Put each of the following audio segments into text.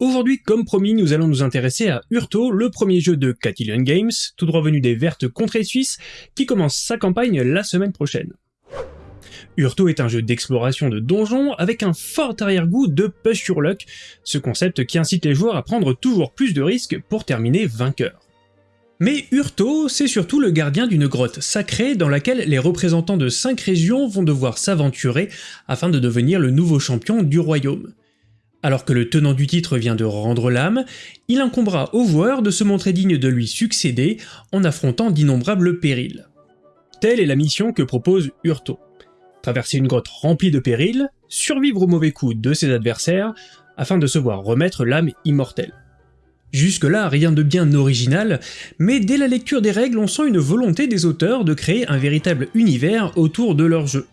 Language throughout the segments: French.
Aujourd'hui, comme promis, nous allons nous intéresser à Urto, le premier jeu de Catillion Games, tout droit venu des Vertes Contrées Suisses, qui commence sa campagne la semaine prochaine. Urto est un jeu d'exploration de donjons avec un fort arrière-goût de push your luck, ce concept qui incite les joueurs à prendre toujours plus de risques pour terminer vainqueur. Mais Urto, c'est surtout le gardien d'une grotte sacrée dans laquelle les représentants de 5 régions vont devoir s'aventurer afin de devenir le nouveau champion du royaume. Alors que le tenant du titre vient de rendre l'âme, il incombera au joueur de se montrer digne de lui succéder en affrontant d'innombrables périls. Telle est la mission que propose Urto. Traverser une grotte remplie de périls, survivre aux mauvais coups de ses adversaires, afin de se voir remettre l'âme immortelle. Jusque-là, rien de bien original, mais dès la lecture des règles, on sent une volonté des auteurs de créer un véritable univers autour de leur jeu.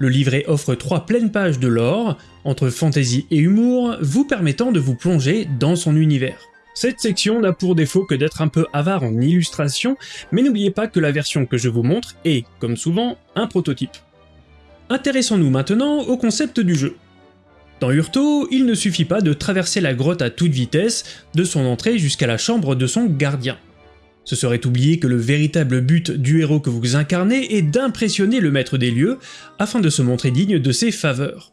Le livret offre trois pleines pages de lore, entre fantasy et humour, vous permettant de vous plonger dans son univers. Cette section n'a pour défaut que d'être un peu avare en illustration, mais n'oubliez pas que la version que je vous montre est, comme souvent, un prototype. Intéressons-nous maintenant au concept du jeu. Dans Urto, il ne suffit pas de traverser la grotte à toute vitesse, de son entrée jusqu'à la chambre de son gardien. Ce serait oublier que le véritable but du héros que vous incarnez est d'impressionner le maître des lieux afin de se montrer digne de ses faveurs.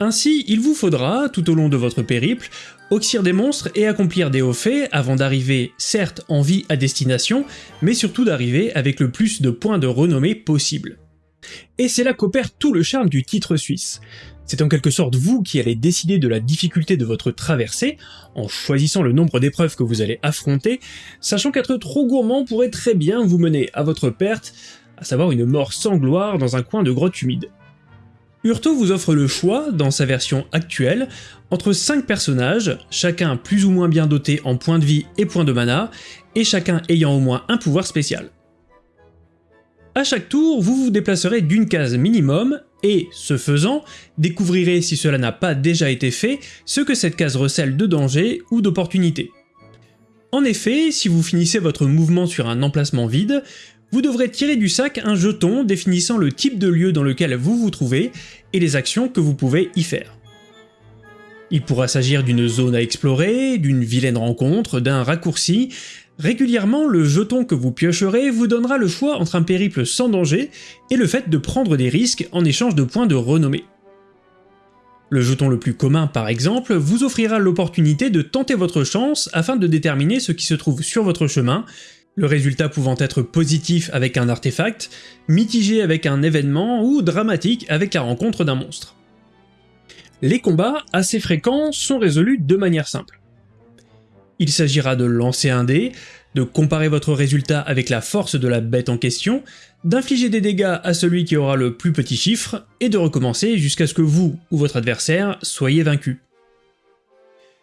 Ainsi, il vous faudra, tout au long de votre périple, oxyre des monstres et accomplir des hauts faits avant d'arriver certes en vie à destination, mais surtout d'arriver avec le plus de points de renommée possible. Et c'est là qu'opère tout le charme du titre suisse. C'est en quelque sorte vous qui allez décider de la difficulté de votre traversée, en choisissant le nombre d'épreuves que vous allez affronter, sachant qu'être trop gourmand pourrait très bien vous mener à votre perte, à savoir une mort sans gloire dans un coin de grotte humide. Urto vous offre le choix, dans sa version actuelle, entre 5 personnages, chacun plus ou moins bien doté en points de vie et points de mana, et chacun ayant au moins un pouvoir spécial. À chaque tour, vous vous déplacerez d'une case minimum, et, ce faisant, découvrirez si cela n'a pas déjà été fait, ce que cette case recèle de danger ou d'opportunité. En effet, si vous finissez votre mouvement sur un emplacement vide, vous devrez tirer du sac un jeton définissant le type de lieu dans lequel vous vous trouvez et les actions que vous pouvez y faire. Il pourra s'agir d'une zone à explorer, d'une vilaine rencontre, d'un raccourci, Régulièrement, le jeton que vous piocherez vous donnera le choix entre un périple sans danger et le fait de prendre des risques en échange de points de renommée. Le jeton le plus commun par exemple vous offrira l'opportunité de tenter votre chance afin de déterminer ce qui se trouve sur votre chemin, le résultat pouvant être positif avec un artefact, mitigé avec un événement ou dramatique avec la rencontre d'un monstre. Les combats, assez fréquents, sont résolus de manière simple. Il s'agira de lancer un dé, de comparer votre résultat avec la force de la bête en question, d'infliger des dégâts à celui qui aura le plus petit chiffre, et de recommencer jusqu'à ce que vous ou votre adversaire soyez vaincu.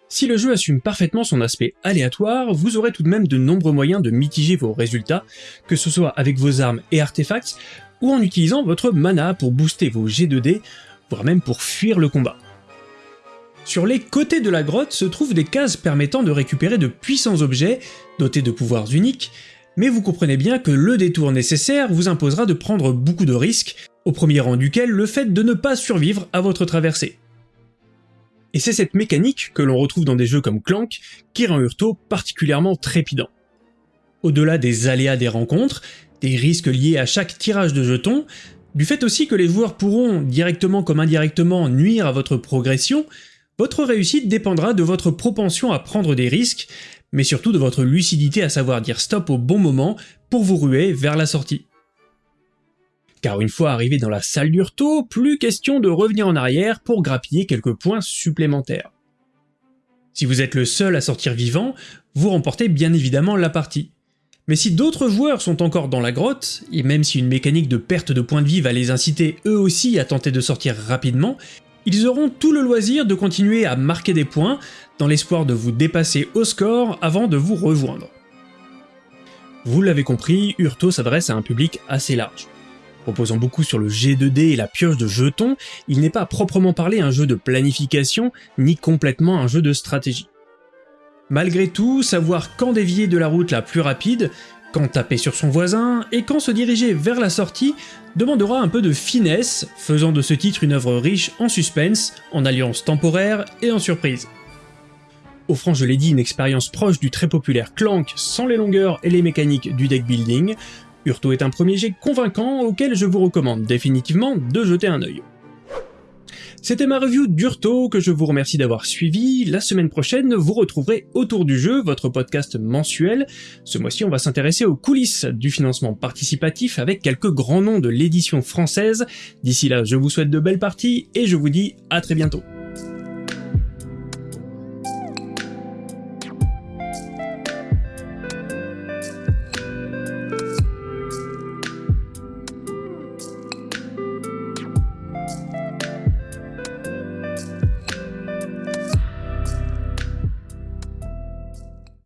Si le jeu assume parfaitement son aspect aléatoire, vous aurez tout de même de nombreux moyens de mitiger vos résultats, que ce soit avec vos armes et artefacts, ou en utilisant votre mana pour booster vos G2D, voire même pour fuir le combat. Sur les côtés de la grotte se trouvent des cases permettant de récupérer de puissants objets, dotés de pouvoirs uniques, mais vous comprenez bien que le détour nécessaire vous imposera de prendre beaucoup de risques, au premier rang duquel le fait de ne pas survivre à votre traversée. Et c'est cette mécanique que l'on retrouve dans des jeux comme Clank qui rend Urto particulièrement trépidant. Au-delà des aléas des rencontres, des risques liés à chaque tirage de jetons, du fait aussi que les joueurs pourront, directement comme indirectement, nuire à votre progression, votre réussite dépendra de votre propension à prendre des risques, mais surtout de votre lucidité à savoir dire stop au bon moment pour vous ruer vers la sortie. Car une fois arrivé dans la salle d'Urto, plus question de revenir en arrière pour grappiller quelques points supplémentaires. Si vous êtes le seul à sortir vivant, vous remportez bien évidemment la partie. Mais si d'autres joueurs sont encore dans la grotte, et même si une mécanique de perte de points de vie va les inciter eux aussi à tenter de sortir rapidement, ils auront tout le loisir de continuer à marquer des points dans l'espoir de vous dépasser au score avant de vous rejoindre. Vous l'avez compris, Urto s'adresse à un public assez large. Proposant beaucoup sur le G2D et la pioche de jetons, il n'est pas proprement parlé un jeu de planification, ni complètement un jeu de stratégie. Malgré tout, savoir quand dévier de la route la plus rapide, quand taper sur son voisin, et quand se diriger vers la sortie demandera un peu de finesse, faisant de ce titre une œuvre riche en suspense, en alliances temporaires et en surprises. offrant je l'ai dit une expérience proche du très populaire Clank sans les longueurs et les mécaniques du deck building, Urto est un premier jet convaincant auquel je vous recommande définitivement de jeter un œil. C'était ma review d'Urto que je vous remercie d'avoir suivi. La semaine prochaine, vous retrouverez Autour du jeu, votre podcast mensuel. Ce mois-ci, on va s'intéresser aux coulisses du financement participatif avec quelques grands noms de l'édition française. D'ici là, je vous souhaite de belles parties et je vous dis à très bientôt.